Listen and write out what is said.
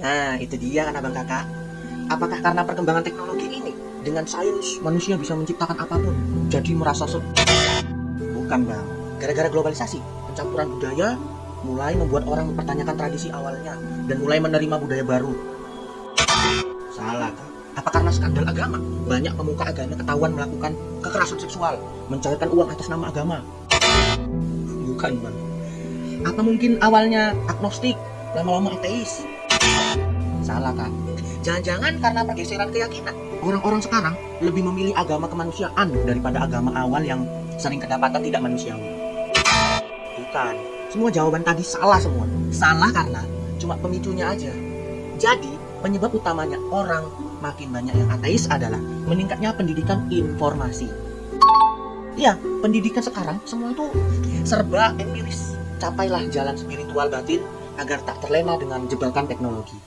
Nah, itu dia kan abang kakak. Apakah karena perkembangan teknologi ini, dengan sains manusia bisa menciptakan apa pun, jadi merasa se... Bukan bang, gara-gara globalisasi, pencampuran budaya mulai membuat orang mempertanyakan tradisi awalnya dan mulai menerima budaya baru. Salah kak. Apa karena skandal agama? Banyak pemuka agama ketahuan melakukan kekerasan seksual, mencairkan uang atas nama agama. Bukan bang. Apa mungkin awalnya agnostik, lama-lama ateis? Salah kan? Jangan-jangan karena pergeseran keyakinan. Orang-orang sekarang lebih memilih agama kemanusiaan daripada agama awal yang sering kedapatan tidak manusiawi. Bukan. Semua jawaban tadi salah semua. Salah karena cuma pemicunya aja. Jadi, penyebab utamanya orang makin banyak yang ateis adalah meningkatnya pendidikan informasi. Iya, pendidikan sekarang semua itu serba empiris. Capailah jalan spiritual batin agar tak terlena dengan jebakan teknologi.